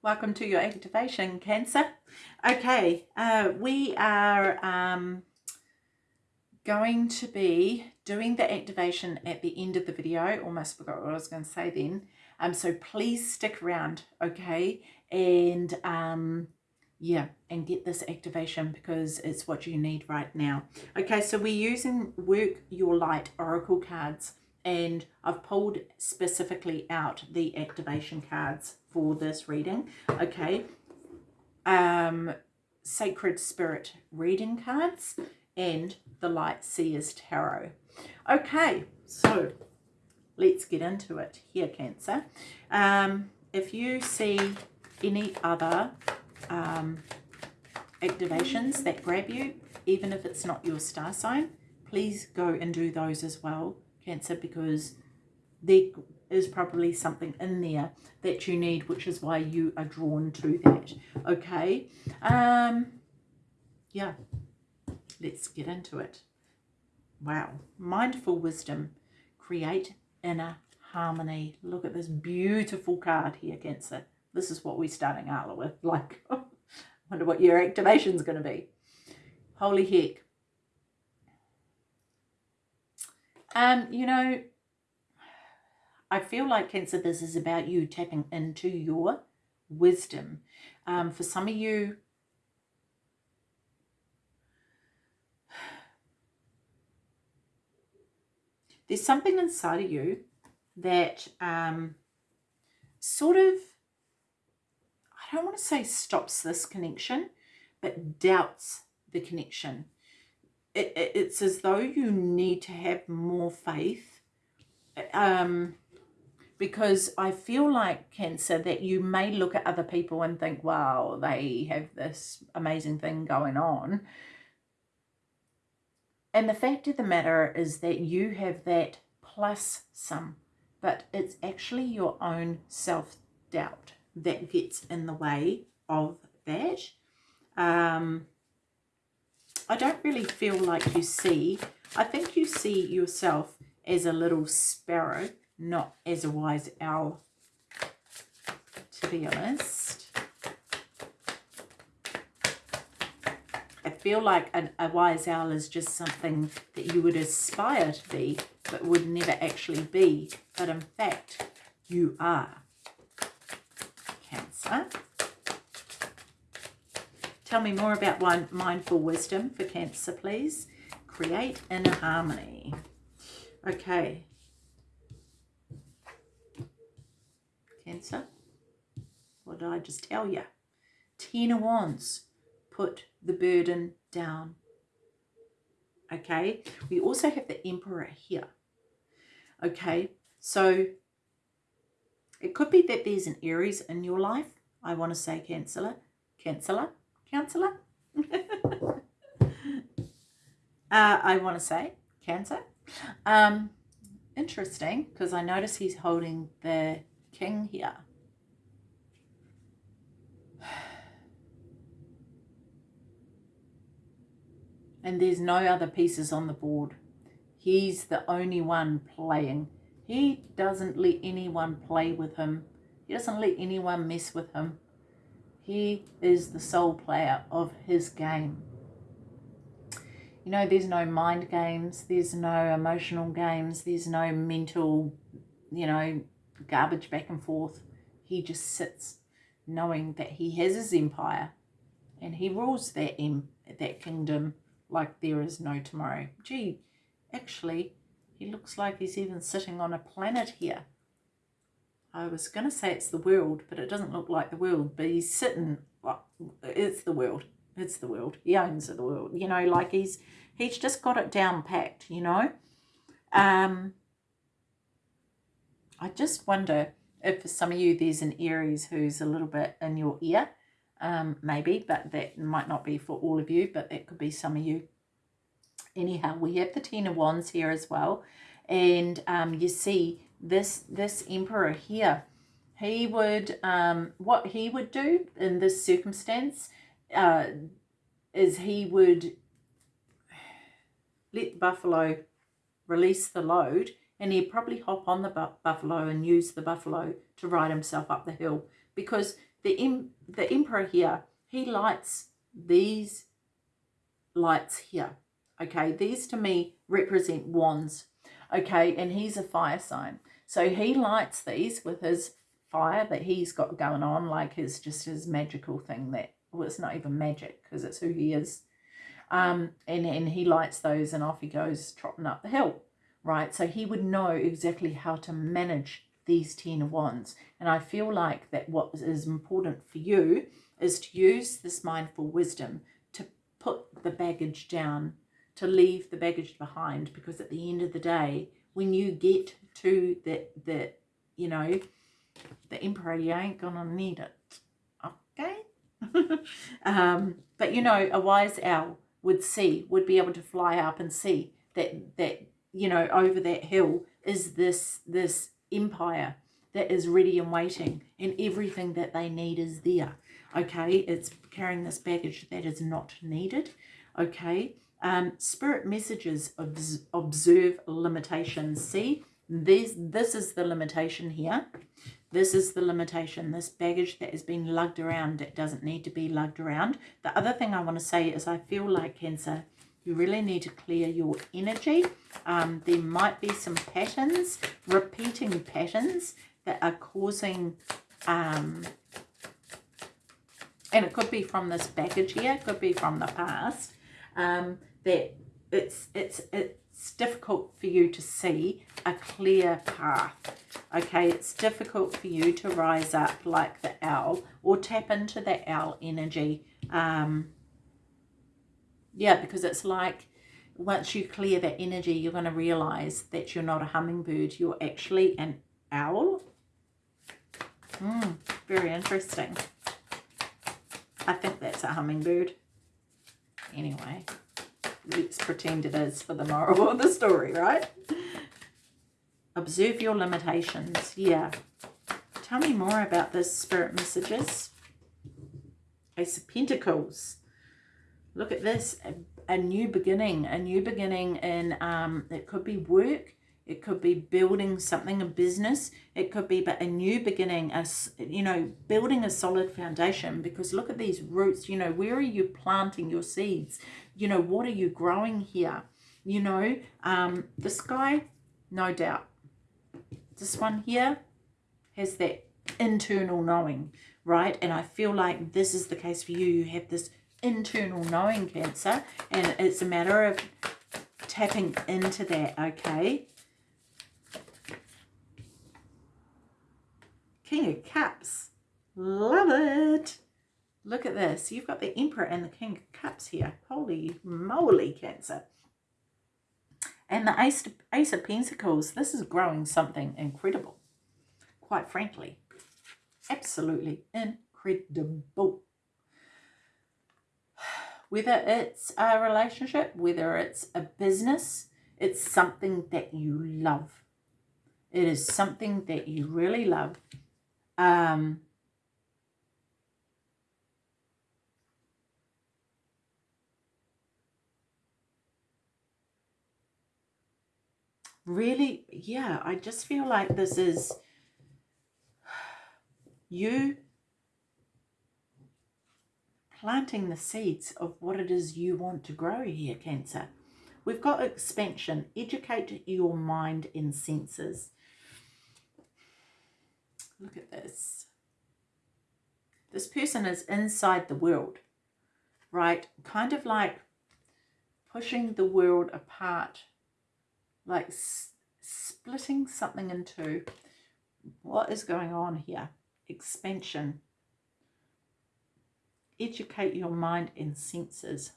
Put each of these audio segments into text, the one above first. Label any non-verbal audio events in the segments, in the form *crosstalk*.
Welcome to your activation, Cancer. Okay, uh, we are um, going to be doing the activation at the end of the video. Almost forgot what I was going to say then. Um, so please stick around, okay? And um, yeah, and get this activation because it's what you need right now. Okay, so we're using Work Your Light Oracle cards and I've pulled specifically out the activation cards for this reading. Okay. Um, Sacred Spirit reading cards and the Light Seers Tarot. Okay, so let's get into it here, Cancer. Um, if you see any other um, activations that grab you, even if it's not your star sign, please go and do those as well, Cancer, because there is probably something in there that you need, which is why you are drawn to that. Okay. Um, yeah. Let's get into it. Wow. Mindful wisdom. Create inner harmony. Look at this beautiful card here, Cancer. This is what we're starting out with. *laughs* Like, *laughs* wonder what your activation is going to be. Holy heck. Um, you know, I feel like Cancer, this is about you tapping into your wisdom. Um, for some of you, there's something inside of you that um, sort of, I don't want to say stops this connection, but doubts the connection. It, it, it's as though you need to have more faith. Um, because I feel like cancer that you may look at other people and think, wow, they have this amazing thing going on. And the fact of the matter is that you have that plus some, but it's actually your own self-doubt that gets in the way of that. Um, I don't really feel like you see, I think you see yourself as a little sparrow not as a wise owl, to be honest. I feel like an, a wise owl is just something that you would aspire to be, but would never actually be. But in fact, you are. Cancer. Tell me more about one mindful wisdom for Cancer, please. Create inner harmony. Okay, Cancer. What did I just tell you? Ten of Wands. Put the burden down. Okay. We also have the Emperor here. Okay. So it could be that there's an Aries in your life. I want to say Cancer. Cancer. Counselor. *laughs* uh, I want to say Cancer. Um, interesting because I notice he's holding the king here. *sighs* And there's no other pieces on the board. He's the only one playing. He doesn't let anyone play with him. He doesn't let anyone mess with him. He is the sole player of his game. You know, there's no mind games. There's no emotional games. There's no mental, you know, garbage back and forth. He just sits knowing that he has his empire and he rules that, em that kingdom like there is no tomorrow. Gee, actually, he looks like he's even sitting on a planet here. I was going to say it's the world, but it doesn't look like the world. But he's sitting, well, it's the world. It's the world. He owns the world. You know, like he's he's just got it down packed, you know. Um, I just wonder if for some of you there's an Aries who's a little bit in your ear, um, maybe, but that might not be for all of you, but that could be some of you. Anyhow, we have the Ten of Wands here as well, and um, you see this this Emperor here, he would, um, what he would do in this circumstance uh, is he would let the Buffalo release the load and he'd probably hop on the buffalo and use the buffalo to ride himself up the hill because the, the emperor here, he lights these lights here. Okay, these to me represent wands. Okay, and he's a fire sign. So he lights these with his fire that he's got going on, like his just his magical thing that well, it's not even magic because it's who he is. Um, and, and he lights those and off he goes trotting up the hill, right? So he would know exactly how to manage these Ten of Wands. And I feel like that what is important for you is to use this mindful wisdom to put the baggage down, to leave the baggage behind, because at the end of the day, when you get to the, the you know, the emperor, you ain't gonna need it. Okay? *laughs* um, but you know, a wise owl would see, would be able to fly up and see that that you know over that hill is this this empire that is ready and waiting, and everything that they need is there. Okay, it's carrying this baggage that is not needed. Okay, um, spirit messages obs observe limitations. See, this this is the limitation here. This is the limitation, this baggage that has been lugged around It doesn't need to be lugged around. The other thing I want to say is I feel like Cancer, you really need to clear your energy. Um, there might be some patterns, repeating patterns that are causing, um, and it could be from this baggage here, it could be from the past, um, that it's, it's, it's difficult for you to see a clear path. Okay, it's difficult for you to rise up like the owl or tap into that owl energy. Um, yeah, because it's like once you clear that energy, you're going to realize that you're not a hummingbird. You're actually an owl. Hmm, very interesting. I think that's a hummingbird. Anyway, let's pretend it is for the moral of the story, right? Observe your limitations. Yeah. Tell me more about this spirit messages. Ace of Pentacles. Look at this. A, a new beginning. A new beginning in, um, it could be work. It could be building something, a business. It could be but a new beginning, a, you know, building a solid foundation. Because look at these roots. You know, where are you planting your seeds? You know, what are you growing here? You know, um, the sky, no doubt this one here has that internal knowing, right? And I feel like this is the case for you. You have this internal knowing cancer and it's a matter of tapping into that, okay? King of Cups. Love it. Look at this. You've got the Emperor and the King of Cups here. Holy moly, Cancer. And the Ace, Ace of Pentacles, this is growing something incredible. Quite frankly. Absolutely incredible. *sighs* Whether it's a relationship, whether it's a business, it's something that you love. It is something that you really love. Um, really, yeah, I just feel like this is you planting the seeds of what it is you want to grow here, Cancer. We've got expansion. Educate your mind and senses. Look at this. This person is inside the world, right? Kind of like pushing the world apart like splitting something into what is going on here? Expansion. Educate your mind and senses.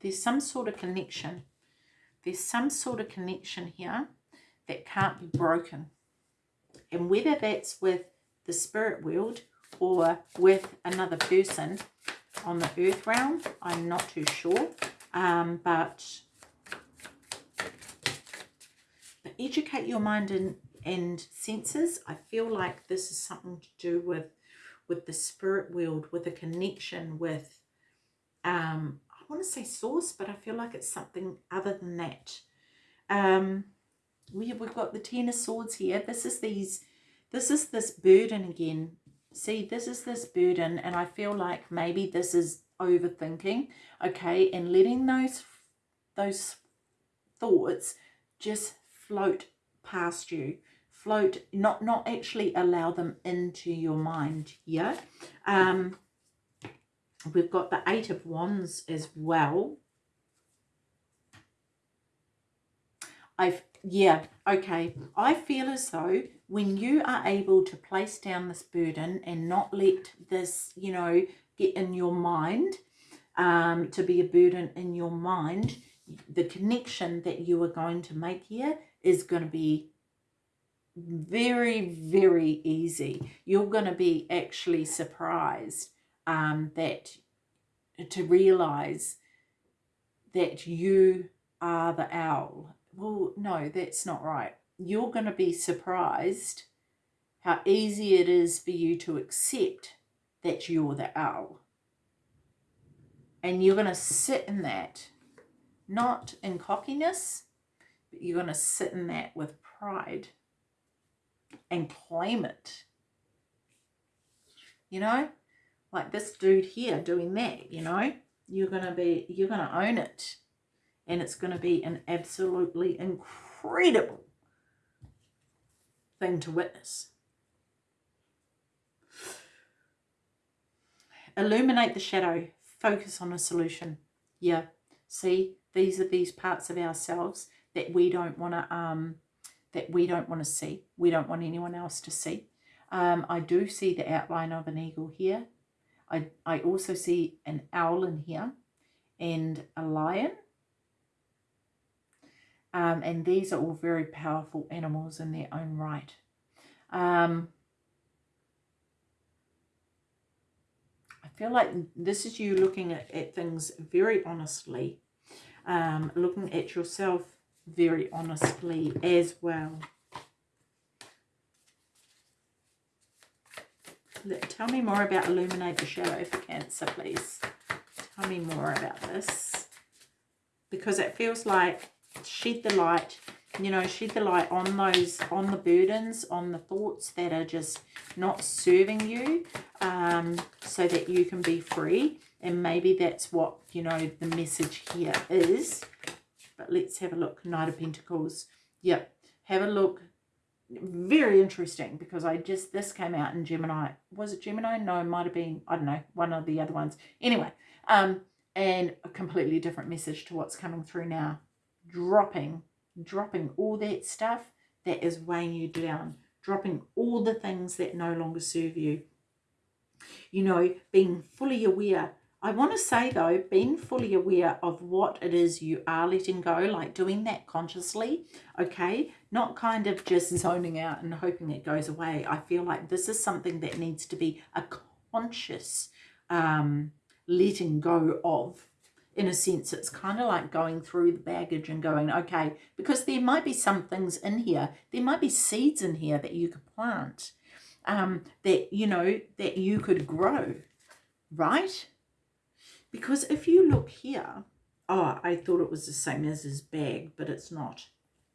There's some sort of connection. There's some sort of connection here that can't be broken. And whether that's with the spirit world or with another person on the earth realm. I'm not too sure. Um, but, but educate your mind and, and senses. I feel like this is something to do with with the spirit world, with a connection with, um, I want to say source, but I feel like it's something other than that. Um, we, we've got the ten of swords here this is these this is this burden again see this is this burden and i feel like maybe this is overthinking okay and letting those those thoughts just float past you float not not actually allow them into your mind yeah um we've got the eight of wands as well. I've yeah okay. I feel as though when you are able to place down this burden and not let this you know get in your mind um to be a burden in your mind the connection that you are going to make here is going to be very, very easy. You're going to be actually surprised um, that to realize that you are the owl. Well, no, that's not right. You're going to be surprised how easy it is for you to accept that you're the owl. And you're going to sit in that, not in cockiness, but you're going to sit in that with pride and claim it. You know, like this dude here doing that, you know, you're going to be, you're going to own it. And it's going to be an absolutely incredible thing to witness. Illuminate the shadow. Focus on a solution. Yeah. See, these are these parts of ourselves that we don't want to um, that we don't want to see. We don't want anyone else to see. Um, I do see the outline of an eagle here. I, I also see an owl in here and a lion. Um, and these are all very powerful animals in their own right. Um, I feel like this is you looking at, at things very honestly, um, looking at yourself very honestly as well. Tell me more about Illuminate the Shadow for Cancer, please. Tell me more about this. Because it feels like shed the light, you know, shed the light on those, on the burdens, on the thoughts that are just not serving you um, so that you can be free. And maybe that's what, you know, the message here is but let's have a look. Knight of Pentacles. Yep. Have a look. Very interesting because I just, this came out in Gemini. Was it Gemini? No, it might have been, I don't know, one of the other ones. Anyway, um, and a completely different message to what's coming through now. Dropping, dropping all that stuff that is weighing you down. Dropping all the things that no longer serve you. You know, being fully aware I want to say though, being fully aware of what it is you are letting go, like doing that consciously, okay? Not kind of just zoning out and hoping it goes away. I feel like this is something that needs to be a conscious um, letting go of. In a sense, it's kind of like going through the baggage and going, okay, because there might be some things in here, there might be seeds in here that you could plant, um, that, you know, that you could grow, right? Because if you look here, oh, I thought it was the same as his bag, but it's not.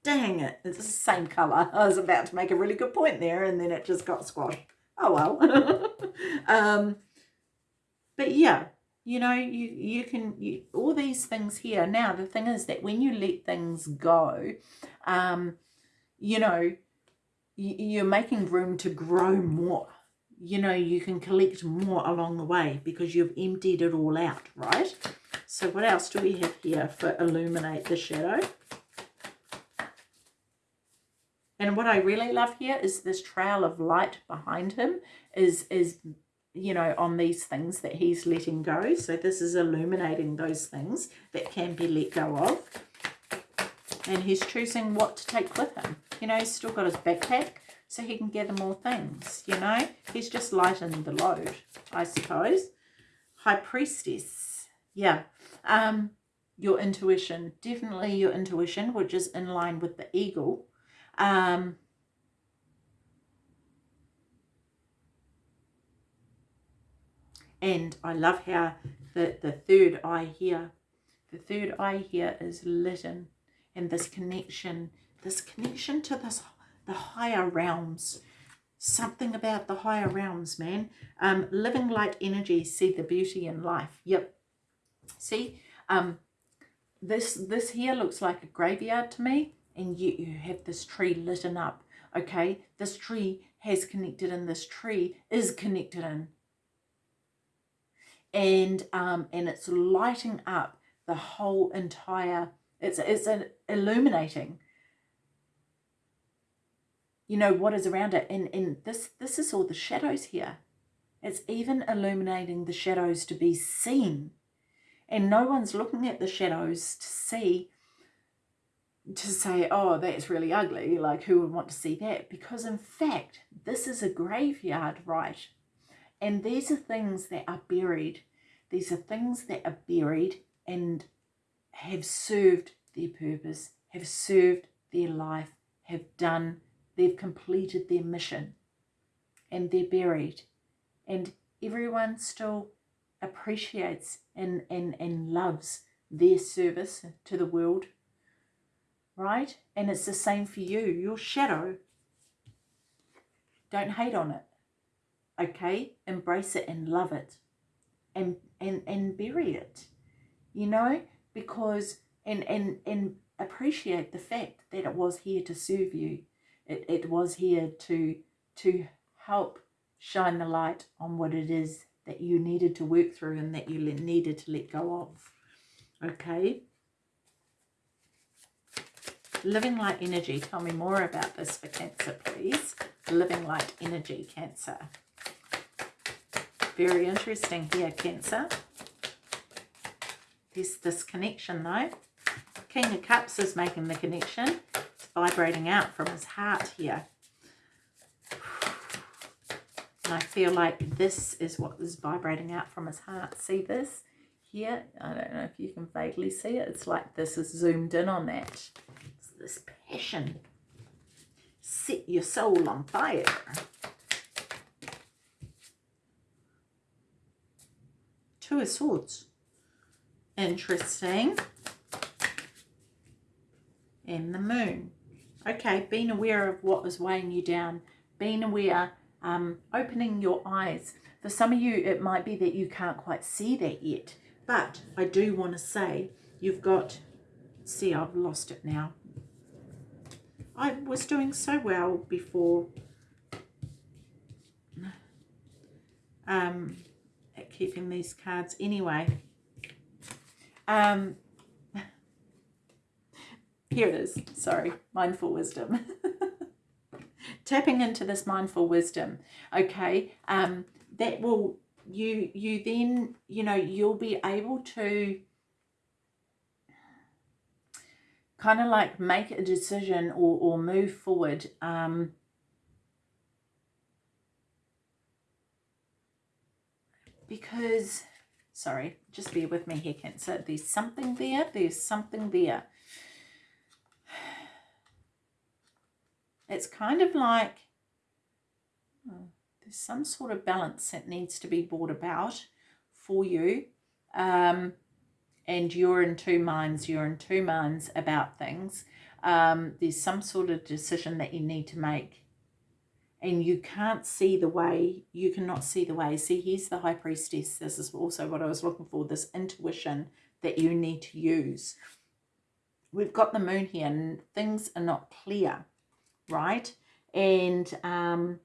Dang it, it's the same colour. *laughs* I was about to make a really good point there and then it just got squashed. Oh well. *laughs* um, but yeah, you know, you, you can, you, all these things here. Now, the thing is that when you let things go, um, you know, you're making room to grow more you know, you can collect more along the way because you've emptied it all out, right? So what else do we have here for illuminate the shadow? And what I really love here is this trail of light behind him is, is you know, on these things that he's letting go. So this is illuminating those things that can be let go of. And he's choosing what to take with him. You know, he's still got his backpack so he can gather more things, you know. He's just lightening the load, I suppose. High Priestess, yeah. Um, your intuition, definitely your intuition, which is in line with the eagle. Um, and I love how the, the third eye here, the third eye here is lit in, and this connection this connection to this the higher realms. Something about the higher realms man. Um living light energy see the beauty in life. Yep. See um this this here looks like a graveyard to me and yet you have this tree lit up okay? This tree has connected and this tree is connected in and um and it's lighting up the whole entire it's it's an illuminating you know what is around it. And and this this is all the shadows here. It's even illuminating the shadows to be seen. And no one's looking at the shadows to see to say oh that's really ugly. Like who would want to see that? Because in fact this is a graveyard right and these are things that are buried. These are things that are buried and have served their purpose have served their life have done they've completed their mission. And they're buried. And everyone still appreciates and, and, and loves their service to the world, right? And it's the same for you, your shadow. Don't hate on it, okay? Embrace it and love it and, and, and bury it, you know, because, and, and, and appreciate the fact that it was here to serve you. It, it was here to, to help shine the light on what it is that you needed to work through and that you needed to let go of. Okay. Living light energy. Tell me more about this for Cancer, please. Living light energy, Cancer. Very interesting here, Cancer. There's this connection, though. King of Cups is making the connection. It's vibrating out from his heart here. And I feel like this is what is vibrating out from his heart. See this here? I don't know if you can vaguely see it. It's like this is zoomed in on that. It's this passion. Set your soul on fire. Two of Swords. Interesting. And the moon. Okay, being aware of what is weighing you down. Being aware um, opening your eyes. For some of you, it might be that you can't quite see that yet. But I do want to say you've got, see, I've lost it now. I was doing so well before um, keeping these cards anyway. Um, *laughs* here it is. Sorry, mindful wisdom. *laughs* tapping into this mindful wisdom okay um that will you you then you know you'll be able to kind of like make a decision or, or move forward um because sorry just bear with me here cancer there's something there there's something there it's kind of like oh, there's some sort of balance that needs to be brought about for you. Um, and you're in two minds, you're in two minds about things. Um, there's some sort of decision that you need to make and you can't see the way, you cannot see the way. See, here's the High Priestess. This is also what I was looking for, this intuition that you need to use. We've got the moon here and things are not clear right? And um,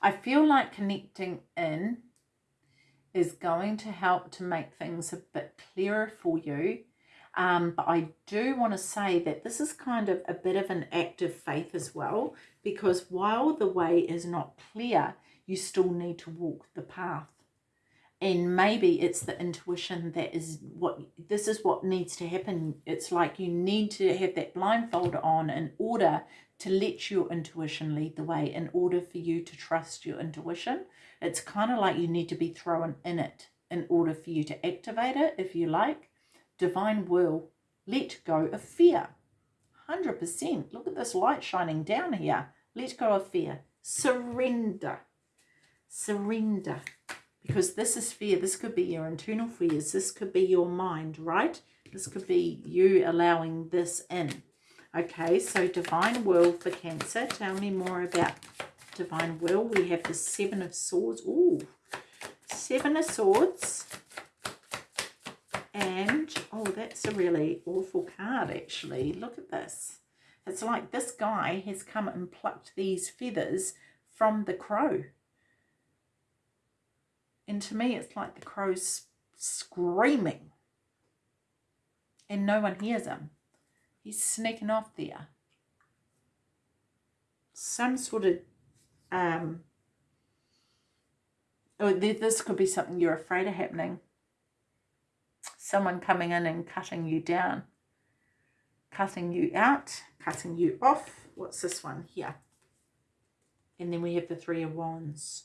I feel like connecting in is going to help to make things a bit clearer for you. Um, but I do want to say that this is kind of a bit of an act of faith as well, because while the way is not clear, you still need to walk the path. And maybe it's the intuition that is what this is what needs to happen. It's like you need to have that blindfold on in order to let your intuition lead the way in order for you to trust your intuition it's kind of like you need to be thrown in it in order for you to activate it if you like divine will let go of fear 100% look at this light shining down here let go of fear surrender surrender because this is fear. This could be your internal fears. This could be your mind, right? This could be you allowing this in. Okay, so divine will for Cancer. Tell me more about divine will. We have the Seven of Swords. Ooh, Seven of Swords. And, oh, that's a really awful card, actually. Look at this. It's like this guy has come and plucked these feathers from the crow. And to me, it's like the crow's screaming. And no one hears him. He's sneaking off there. Some sort of, um, oh, this could be something you're afraid of happening. Someone coming in and cutting you down. Cutting you out, cutting you off. What's this one here? And then we have the Three of Wands.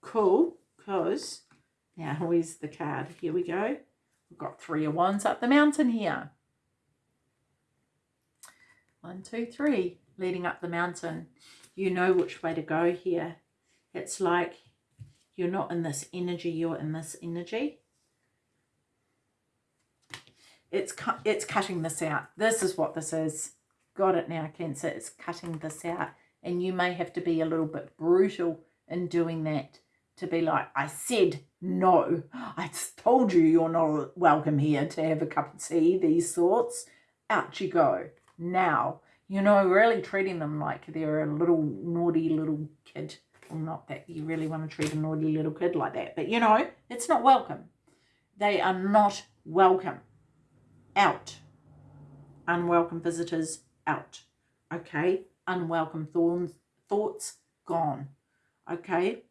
Cool, because now where's the card? Here we go. We've got Three of Wands up the mountain here. One, two, three, leading up the mountain. You know which way to go here. It's like you're not in this energy, you're in this energy. It's, cu it's cutting this out. This is what this is. Got it now, Cancer. It's cutting this out and you may have to be a little bit brutal in doing that to be like, I said no. I told you you're not welcome here to have a cup of tea, these thoughts. Out you go. Now, you know, really treating them like they're a little naughty little kid. Well, not that you really want to treat a naughty little kid like that, but you know, it's not welcome. They are not welcome. Out. Unwelcome visitors, out. Okay? unwelcome thorns, thoughts gone. Okay?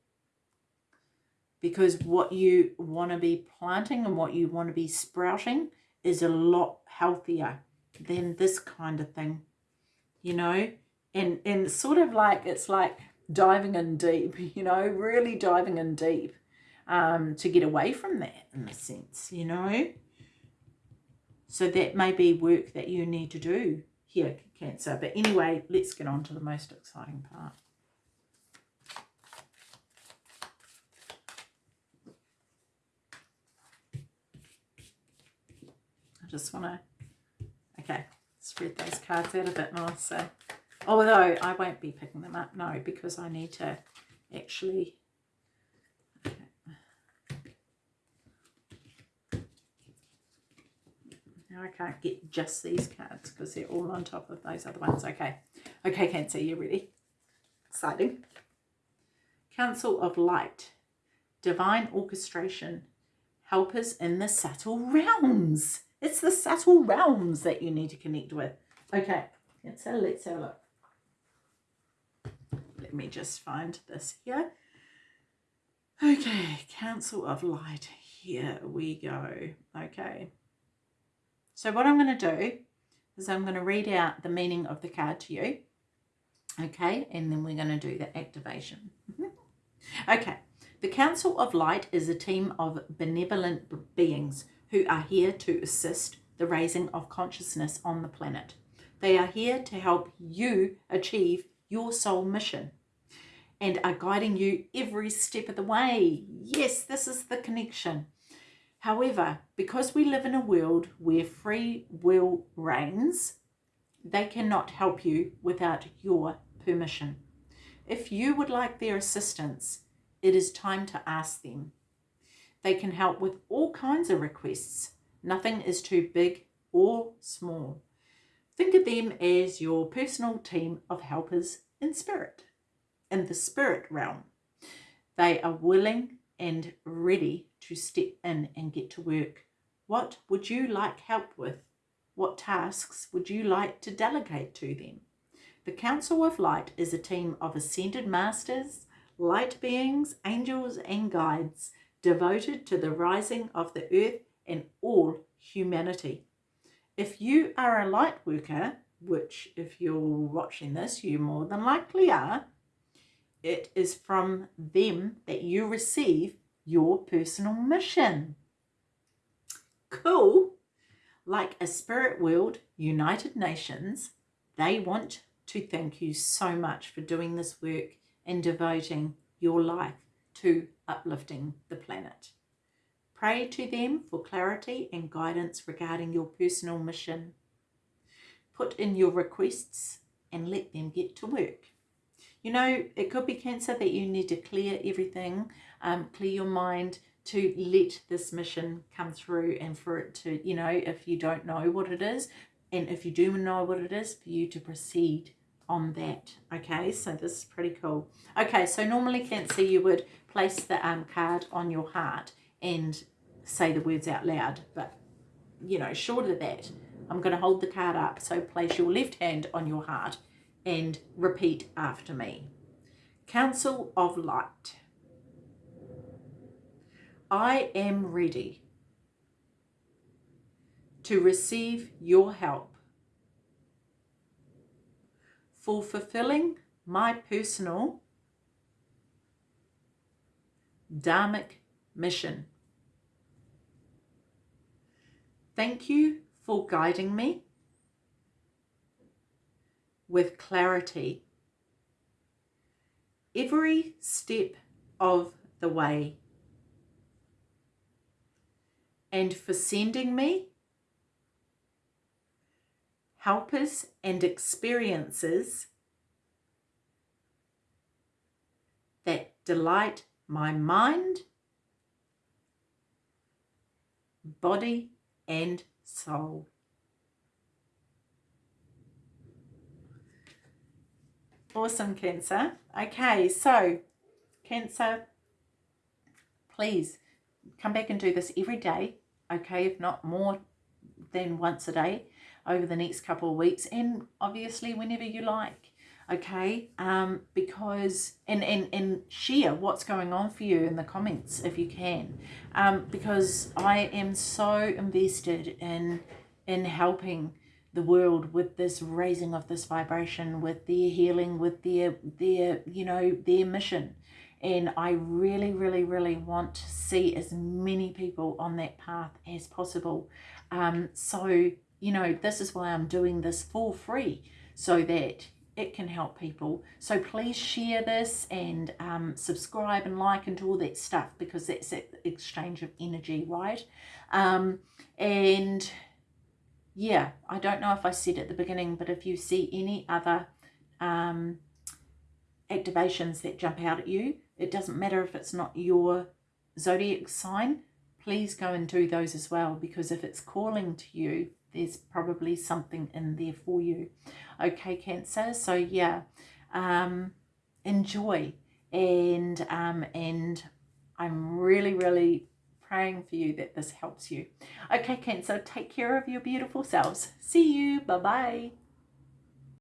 Because what you want to be planting and what you want to be sprouting is a lot healthier than this kind of thing. You know? And, and sort of like, it's like diving in deep, *laughs* you know, really diving in deep um, to get away from that in a sense, you know? So that may be work that you need to do here, Cancer. But anyway, let's get on to the most exciting part. I just want to, okay, spread those cards out a bit more. So, although I won't be picking them up, no, because I need to actually Now I can't get just these cards because they're all on top of those other ones. Okay. Okay, Cancer, you ready? Exciting. Council of Light. Divine Orchestration. Helpers in the subtle realms. It's the subtle realms that you need to connect with. Okay, Cancer, let's have a look. Let me just find this here. Okay, Council of Light. Here we go. Okay. So what I'm going to do is I'm going to read out the meaning of the card to you. Okay, and then we're going to do the activation. Mm-hmm. okay, the Council of Light is a team of benevolent beings who are here to assist the raising of consciousness on the planet. They are here to help you achieve your soul mission and are guiding you every step of the way. Yes, this is the connection. However, because we live in a world where free will reigns, they cannot help you without your permission. If you would like their assistance, it is time to ask them. They can help with all kinds of requests. Nothing is too big or small. Think of them as your personal team of helpers in spirit, in the spirit realm. They are willing and ready to step in and get to work. What would you like help with? What tasks would you like to delegate to them? The Council of Light is a team of ascended masters, light beings, angels and guides devoted to the rising of the earth and all humanity. If you are a light worker, which if you're watching this, you more than likely are, it is from them that you receive your personal mission. Cool. Like a spirit world, United Nations, they want to thank you so much for doing this work and devoting your life to uplifting the planet. Pray to them for clarity and guidance regarding your personal mission. Put in your requests and let them get to work. You know, it could be cancer that you need to clear everything, um, clear your mind to let this mission come through and for it to, you know, if you don't know what it is, and if you do know what it is, for you to proceed on that. Okay, so this is pretty cool. Okay, so normally Cancer, you would place the um, card on your heart and say the words out loud, but, you know, short of that, I'm going to hold the card up. So place your left hand on your heart and repeat after me. Council of Light. I am ready to receive your help for fulfilling my personal dharmic mission. Thank you for guiding me with clarity every step of the way and for sending me helpers and experiences that delight my mind, body and soul. Awesome, Cancer. Okay, so Cancer, please come back and do this every day, okay, if not more than once a day over the next couple of weeks and obviously whenever you like okay um because and and and share what's going on for you in the comments if you can um because i am so invested in in helping the world with this raising of this vibration, with their healing, with their, their you know, their mission. And I really, really, really want to see as many people on that path as possible. Um, so, you know, this is why I'm doing this for free so that it can help people. So please share this and um, subscribe and like and do all that stuff because that's an exchange of energy, right? Um, and yeah, I don't know if I said at the beginning, but if you see any other um, activations that jump out at you, it doesn't matter if it's not your zodiac sign, please go and do those as well because if it's calling to you, there's probably something in there for you. Okay, Cancer, so yeah, um, enjoy and um, and I'm really, really praying for you that this helps you. Okay, Cancer, take care of your beautiful selves. See you. Bye-bye.